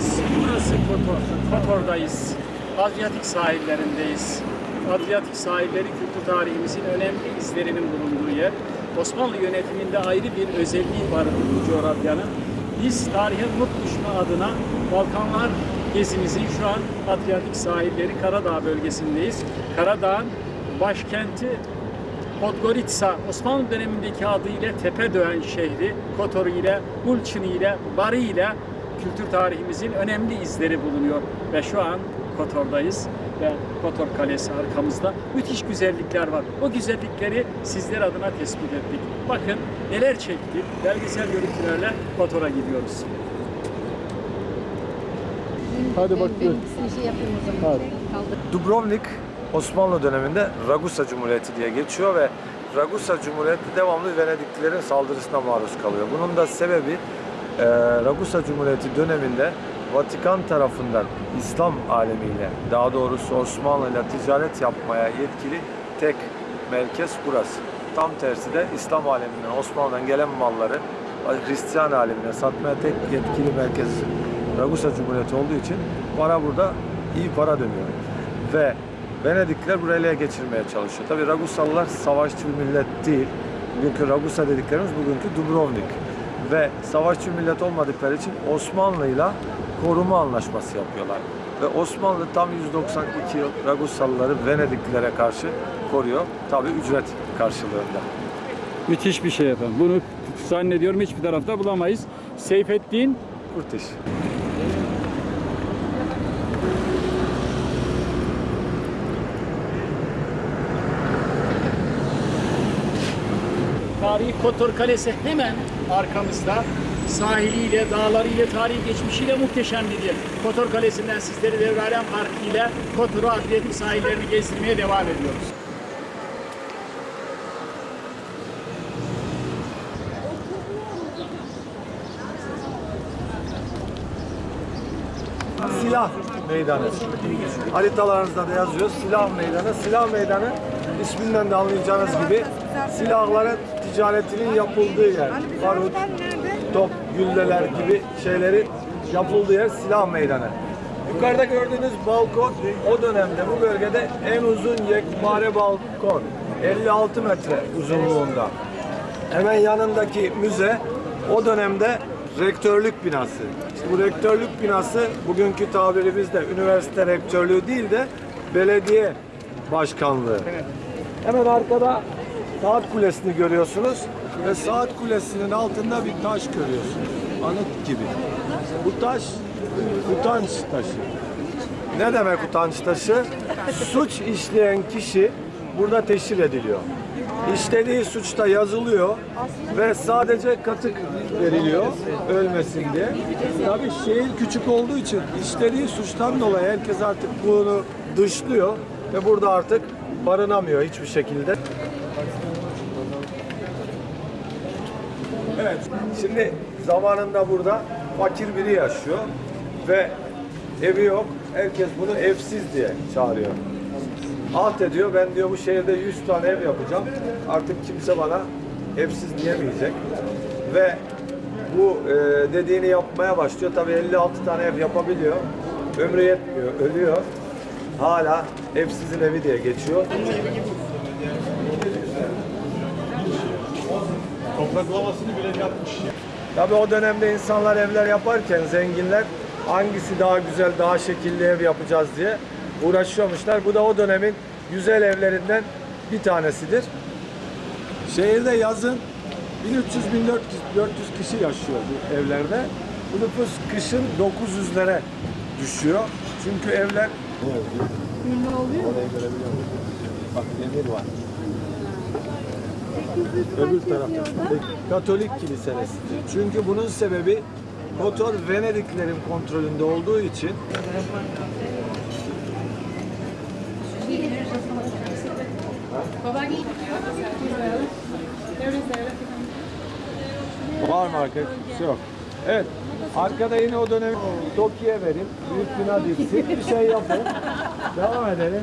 izleyenlerimiz burası Kotor. Kotor'dayız. Adriyatik sahillerindeyiz. Adriyatik sahilleri kültür tarihimizin önemli izlerinin bulunduğu yer. Osmanlı yönetiminde ayrı bir özelliği var bu coğrafyanın. Biz tarihe not düşme adına Balkanlar gezimizin şu an Adriyatik sahilleri Karadağ bölgesindeyiz. Karadağ'ın başkenti Podgorica, Osmanlı dönemindeki adıyla Tepedöğen şehri, Kotor ile, Gulçin ile, Bari ile kültür tarihimizin önemli izleri bulunuyor. Ve şu an Kotor'dayız ve Kotor Kalesi arkamızda. Müthiş güzellikler var. O güzellikleri sizler adına tespit ettik. Bakın neler çektik. Belgesel görüntülerle Kotor'a gidiyoruz. Hadi Ben- bak Ben gör. ikisini şey yapayım o zaman. Hadi. Kaldır. Dubrovnik Osmanlı döneminde Ragusa Cumhuriyeti diye geçiyor ve Ragusa Cumhuriyeti devamlı Venediklilerin saldırısına maruz kalıyor. Bunun da sebebi e, Ragusa Cumhuriyeti döneminde Vatikan tarafından İslam alemiyle, daha doğrusu Osmanlı ile ticaret yapmaya yetkili tek merkez burası. Tam tersi de İslam aleminden, Osmanlı'dan gelen malları Hristiyan alemine satmaya tek yetkili merkez Ragusa Cumhuriyeti olduğu için para burada iyi para dönüyor. Ve Venedikliler burayı ele geçirmeye çalışıyor. Tabi Ragusalılar savaşçı bir millet değil. Bugünkü Ragusa dediklerimiz bugünkü Dubrovnik. Ve savaşçı millet olmadıkları için Osmanlı'yla koruma anlaşması yapıyorlar. Ve Osmanlı tam 192 yıl Ragusalıları Venediklilere karşı koruyor. Tabi ücret karşılığında. Müthiş bir şey efendim. Bunu zannediyorum hiçbir tarafta bulamayız. Seyfettin Kurtiş. Tarihi Kotor Kalesi hemen arkamızda. Sahiliyle, dağlarıyla, tarihi geçmişiyle muhteşem bir yer. Kotor Kalesi'nden sizleri Devralen Parkı ile Kotor'u Adriyatik sahillerini gezdirmeye devam ediyoruz. Silah Meydanı. Haritalarınızda da yazıyor. Silah Meydanı. Silah Meydanı isminden de anlayacağınız gibi silahların ticaretinin yapıldığı yer. Barut, top, gülleler gibi şeylerin yapıldığı yer Silah Meydanı. Yukarıda gördüğünüz balkon o dönemde bu bölgede en uzun yekpare balkon. 56 metre uzunluğunda. Hemen yanındaki müze o dönemde rektörlük binası. İşte bu rektörlük binası bugünkü tabirimizde üniversite rektörlüğü değil de belediye başkanlığı. Hemen arkada saat kulesini görüyorsunuz ve saat kulesinin altında bir taş görüyorsunuz. Anıt gibi. Bu taş utanç taşı. Ne demek utanç taşı? Suç işleyen kişi burada teşhir ediliyor. İşlediği suçta yazılıyor ve sadece katık veriliyor ölmesin diye. Tabii şehir küçük olduğu için işlediği suçtan dolayı herkes artık bunu dışlıyor ve burada artık barınamıyor hiçbir şekilde. Evet, şimdi zamanında burada fakir biri yaşıyor ve evi yok. Herkes bunu evsiz diye çağırıyor. Alt ediyor, ben diyor bu şehirde 100 tane ev yapacağım. Artık kimse bana evsiz diyemeyecek. Ve bu e, dediğini yapmaya başlıyor. Tabii 56 tane ev yapabiliyor. Ömrü yetmiyor, ölüyor. Hala evsizin evi diye geçiyor. Topraklamasını bile yapmış ya. Tabii o dönemde insanlar evler yaparken zenginler hangisi daha güzel, daha şekilli ev yapacağız diye uğraşıyormuşlar. Bu da o dönemin güzel evlerinden bir tanesidir. Şehirde yazın 1300-1400 kişi yaşıyor bu evlerde. Bu nüfus kışın 900'lere düşüyor. Çünkü evler Orayı görebiliyor musun? Bak demir var. Öbür tarafta. Katolik kiliselesi. Çünkü bunun sebebi Kotor Venediklerin kontrolünde olduğu için var mı arkadaş? Yok. Evet. Arkada yine o dönem Tokyo'ya verin. Büyük bina diksin. Bir şey yapın. Devam edelim.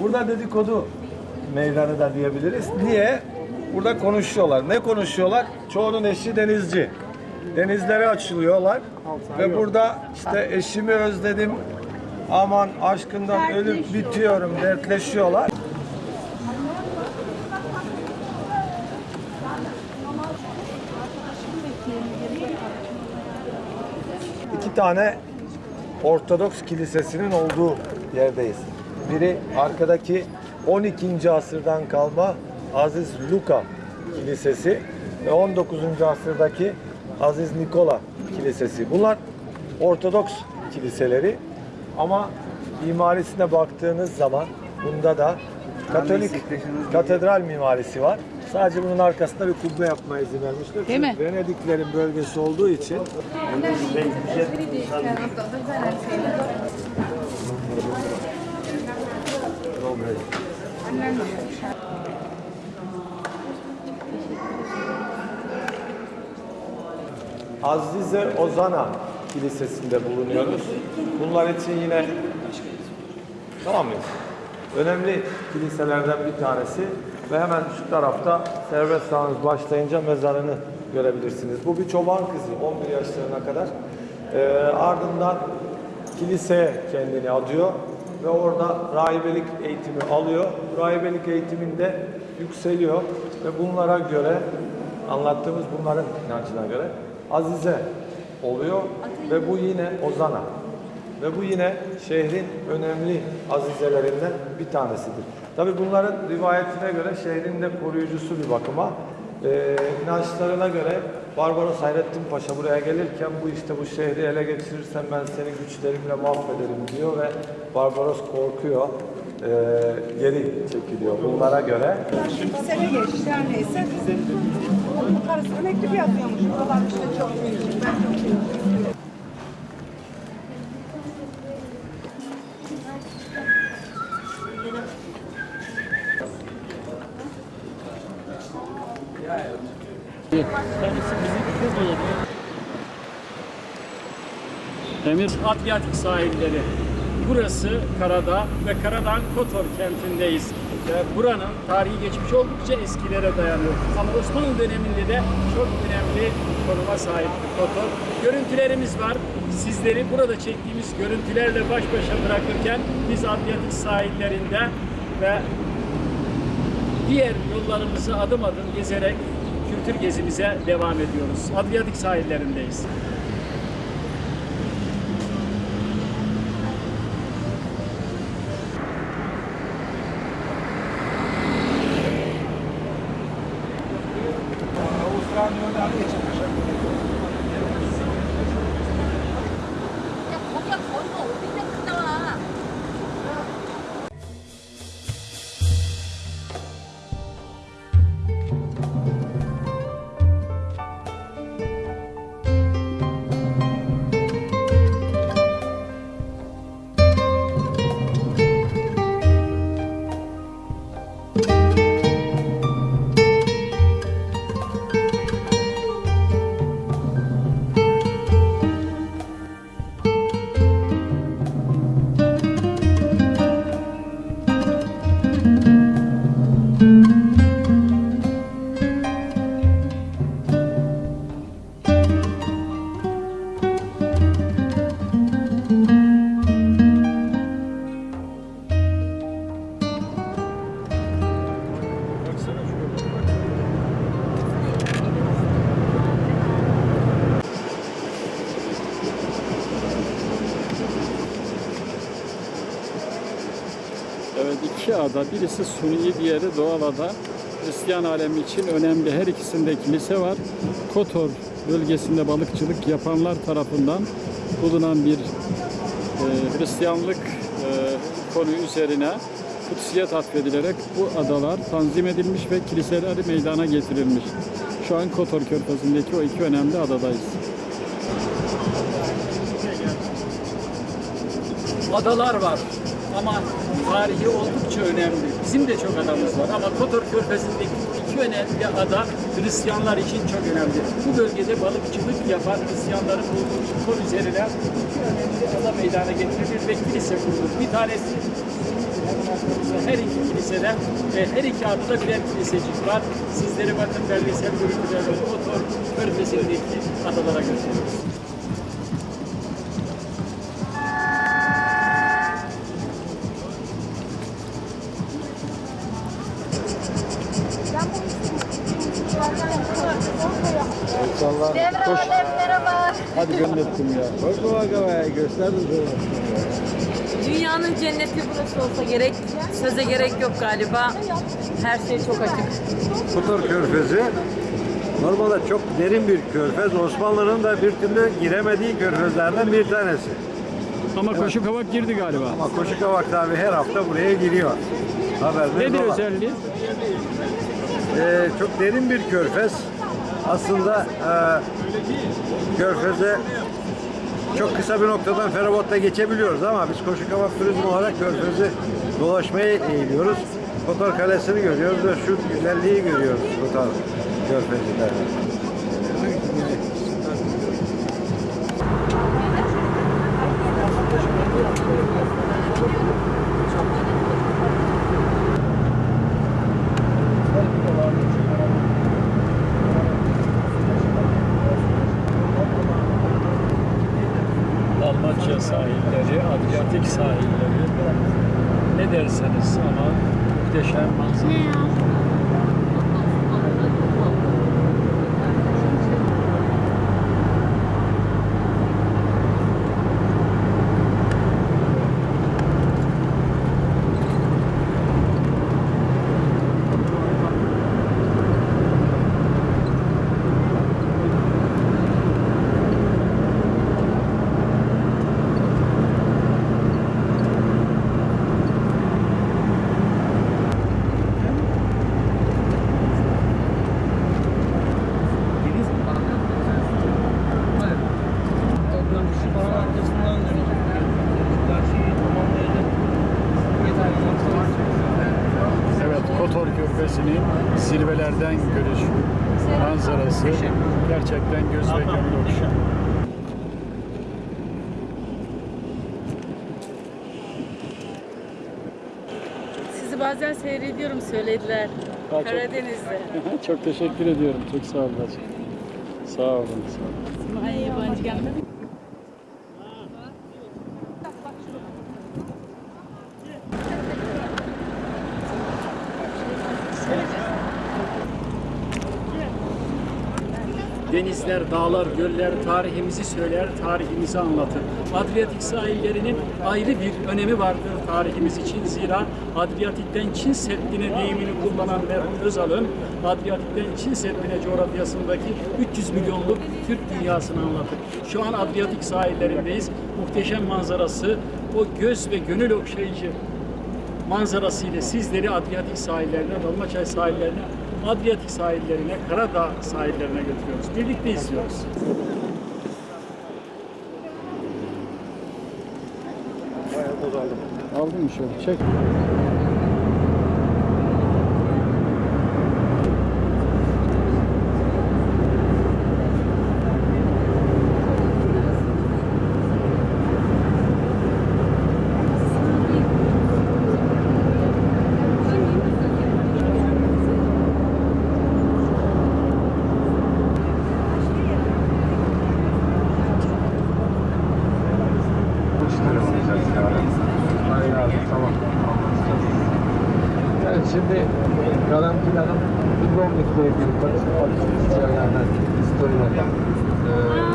Burada dedikodu meydanı da diyebiliriz. Niye? Burada konuşuyorlar. Ne konuşuyorlar? Çoğunun eşi denizci. Denizlere açılıyorlar. Ve burada işte eşimi özledim. Aman aşkından ölüp bitiyorum dertleşiyorlar. iki tane Ortodoks kilisesinin olduğu yerdeyiz. Biri arkadaki 12. asırdan kalma Aziz Luka Kilisesi ve 19. asırdaki Aziz Nikola Kilisesi. Bunlar Ortodoks kiliseleri ama mimarisine baktığınız zaman bunda da Katolik katedral mimarisi var. Sadece bunun arkasında bir kubbe yapmaya izin vermişler. Değil mi? Venediklerin bölgesi olduğu için Azize Ozana Kilisesi'nde bulunuyoruz. Bunlar için yine tamam mıyız? Önemli kiliselerden bir tanesi ve hemen şu tarafta serbest sağınız başlayınca mezarını görebilirsiniz. Bu bir çoban kızı 11 yaşlarına kadar. Ee, ardından kiliseye kendini adıyor ve orada rahibelik eğitimi alıyor. Rahibelik eğitiminde yükseliyor ve bunlara göre anlattığımız bunların inancına göre Azize oluyor ve bu yine Ozana. Ve bu yine şehrin önemli azizelerinden bir tanesidir. Tabi bunların rivayetine göre şehrin de koruyucusu bir bakıma. Ee, inançlarına göre Barbaros Hayrettin Paşa buraya gelirken bu işte bu şehri ele geçirirsem ben seni güçlerimle mahvederim diyor ve Barbaros korkuyor. Ee, geri çekiliyor bunlara göre. Bir sene geçti her neyse. Onun karısına mektup yazıyormuş. Buralar işte çok büyük. Ben çok büyük. Emir Adriyatik sahilleri. Burası Karadağ ve Karadağ Kotor kentindeyiz. Buranın tarihi geçmiş oldukça eskilere dayanıyor. Ama Osmanlı döneminde de çok önemli konuma sahip Kotor. Görüntülerimiz var. Sizleri burada çektiğimiz görüntülerle baş başa bırakırken biz Adriyatik sahillerinde ve diğer yollarımızı adım adım gezerek kültür gezimize devam ediyoruz. Adriyatik sahillerindeyiz. Obrigado. İki ada, birisi Suni, diğeri doğal ada. Hristiyan alemi için önemli. Her ikisinde kilise var. Kotor bölgesinde balıkçılık yapanlar tarafından bulunan bir e, Hristiyanlık e, konu üzerine kutsiyet atfedilerek bu adalar tanzim edilmiş ve kiliseleri meydana getirilmiş. Şu an Kotor Körfezi'ndeki o iki önemli adadayız. adalar var ama tarihi oldukça önemli. Bizim de çok adamız var ama Kotor Körfezi'ndeki iki önemli ada Hristiyanlar için çok önemli. Bu bölgede balıkçılık yapan Hristiyanların bulunduğu kol üzerine iki önemli ada meydana getirilir ve kilise kurulur. Bir tanesi her iki kilise kiliseden ve her iki adında birer kilisecik var. Sizleri bakın belgesel görüntülerle motor körfezindeki adalara götürüyoruz. İnsanlar Devre Alem merhaba. hadi gönderttim ya. Bak bu havaya gösterdim Dünyanın cenneti burası olsa gerek, söze gerek yok galiba. Her şey çok açık. Kotor Körfezi normalde çok derin bir körfez. Osmanlı'nın da bir türlü giremediği körfezlerden bir tanesi. Ama koşu kavak girdi galiba. Ama Koşukavak abi her hafta buraya giriyor. Haberiniz Nedir ola. özelliği? Ee, çok derin bir körfez. Aslında e, körfeze çok kısa bir noktadan feribotla geçebiliyoruz ama biz Koşukavak turizm olarak körfezi dolaşmaya eğiliyoruz. Kotor Kalesi'ni görüyoruz ve şu güzelliği görüyoruz Kotor Körfezi'nde. Sahilleri, Adriyatik sahilleri. Ne derseniz ama muhteşem manzara. Evet, Kotor Körfezi'nin zirvelerden görüş manzarası gerçekten göz ve gönül okşuyor. Sizi bazen seyrediyorum söylediler. Ha, çok- Karadeniz'de. Çok teşekkür ediyorum. Çok sağ olun. Sağ olun. Sağ olun. Yabancı gelmedi. Denizler, dağlar, göller tarihimizi söyler, tarihimizi anlatır. Adriyatik sahillerinin ayrı bir önemi vardır tarihimiz için. Zira Adriyatik'ten Çin Seddi'ne deyimini kullanan merhum Özal'ın Adriyatik'ten Çin Seddi'ne coğrafyasındaki 300 milyonluk Türk dünyasını anlatır. Şu an Adriyatik sahillerindeyiz. Muhteşem manzarası, o göz ve gönül okşayıcı manzarasıyla sizleri Adriyatik sahillerine, Dalmaçay sahillerine, Adriyatik sahillerine, Karadağ sahillerine götürüyoruz. Birlikte izliyoruz. Bayağı bozaldım. Aldın mı şöyle? Çek. Evet şimdi Karantina'nın Dubrovnik'le ilgili Patrick yerlerden historilerden eee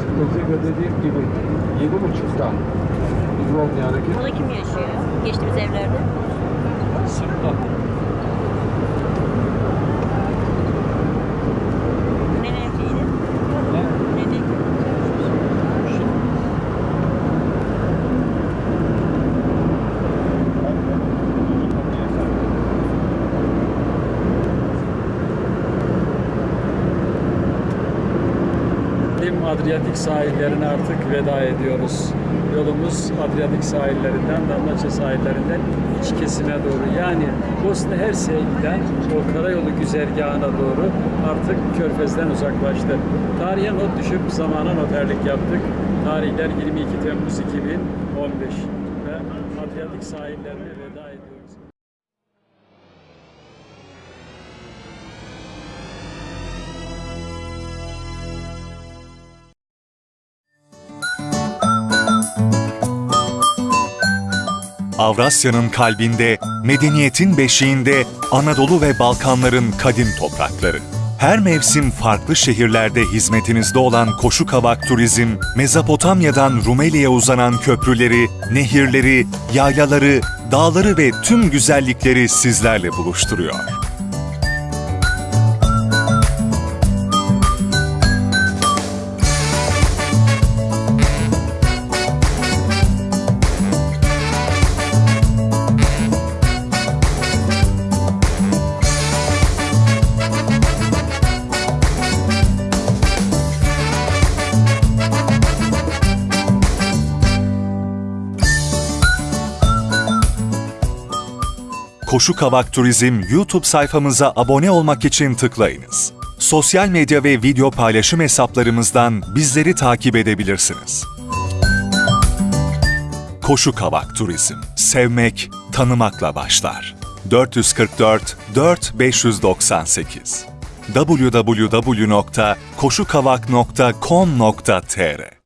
şimdi Tezgah dediğim gibi yedi buçukta Dubrovnik'e hareket Burada kim yaşıyor? Geçtiğimiz evlerde. Sırtla. Ne ne evliydi? Ne ne? Lim Adriyatik sahillerine artık veda ediyoruz. Yolumuz Adriyatik sahillerinden, Dalmaçya sahillerinden iç kesime doğru. Yani Bosna Hersek'e giden o karayolu güzergahına doğru artık Körfez'den uzaklaştı. Tarihe not düşüp zamana noterlik yaptık. Tarihler 22 Temmuz 2015 ve Adriyatik sahillerine Avrasya'nın kalbinde, medeniyetin beşiğinde Anadolu ve Balkanların kadim toprakları. Her mevsim farklı şehirlerde hizmetinizde olan Koşu Kavak Turizm, Mezopotamya'dan Rumeli'ye uzanan köprüleri, nehirleri, yaylaları, dağları ve tüm güzellikleri sizlerle buluşturuyor. Koşu Kavak Turizm YouTube sayfamıza abone olmak için tıklayınız. Sosyal medya ve video paylaşım hesaplarımızdan bizleri takip edebilirsiniz. Koşu Kavak Turizm. Sevmek, tanımakla başlar. 444 4598 www.koşukavak.com.tr